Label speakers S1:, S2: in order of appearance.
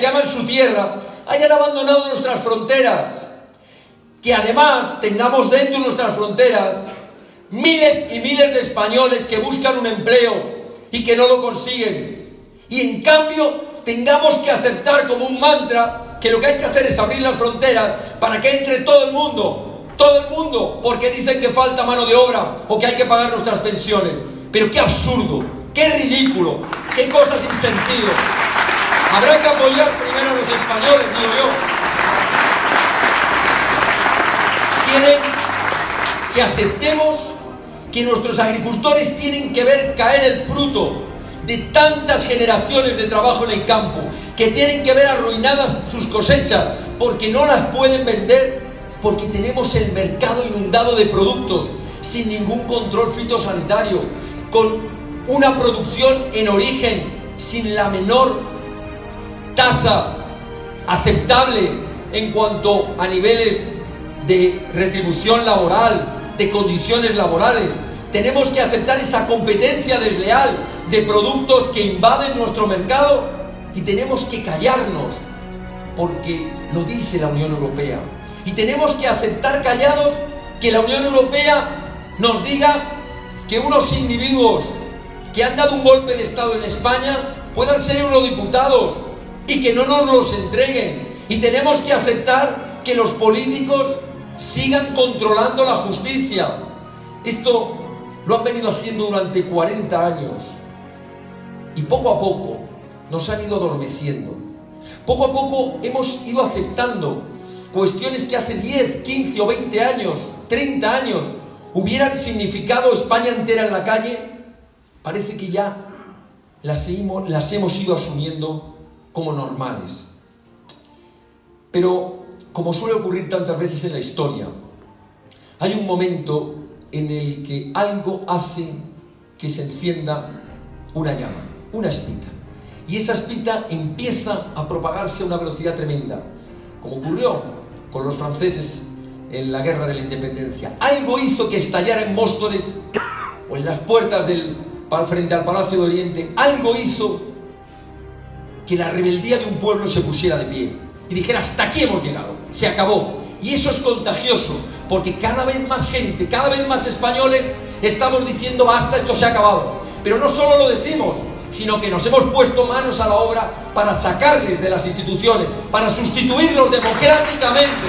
S1: Que aman su tierra, hayan abandonado nuestras fronteras. Que además tengamos dentro de nuestras fronteras miles y miles de españoles que buscan un empleo y que no lo consiguen. Y en cambio tengamos que aceptar como un mantra que lo que hay que hacer es abrir las fronteras para que entre todo el mundo, todo el mundo, porque dicen que falta mano de obra o que hay que pagar nuestras pensiones. Pero qué absurdo, qué ridículo, qué cosas sin sentido. Habrá que apoyar primero a los españoles, digo yo. Quieren que aceptemos que nuestros agricultores tienen que ver caer el fruto de tantas generaciones de trabajo en el campo, que tienen que ver arruinadas sus cosechas porque no las pueden vender, porque tenemos el mercado inundado de productos sin ningún control fitosanitario, con una producción en origen sin la menor tasa aceptable en cuanto a niveles de retribución laboral, de condiciones laborales. Tenemos que aceptar esa competencia desleal de productos que invaden nuestro mercado y tenemos que callarnos porque lo dice la Unión Europea. Y tenemos que aceptar callados que la Unión Europea nos diga que unos individuos que han dado un golpe de Estado en España puedan ser eurodiputados y que no nos los entreguen. Y tenemos que aceptar que los políticos sigan controlando la justicia. Esto lo han venido haciendo durante 40 años. Y poco a poco nos han ido adormeciendo. Poco a poco hemos ido aceptando cuestiones que hace 10, 15 o 20 años, 30 años, hubieran significado España entera en la calle. Parece que ya las las hemos ido asumiendo como normales. Pero, como suele ocurrir tantas veces en la historia, hay un momento en el que algo hace que se encienda una llama una espita. Y esa espita empieza a propagarse a una velocidad tremenda, como ocurrió con los franceses en la guerra de la independencia. Algo hizo que estallara en Móstoles o en las puertas del, frente al Palacio de Oriente, algo hizo que la rebeldía de un pueblo se pusiera de pie y dijera, hasta aquí hemos llegado, se acabó. Y eso es contagioso, porque cada vez más gente, cada vez más españoles estamos diciendo, basta, esto se ha acabado. Pero no solo lo decimos, sino que nos hemos puesto manos a la obra para sacarles de las instituciones, para sustituirlos democráticamente.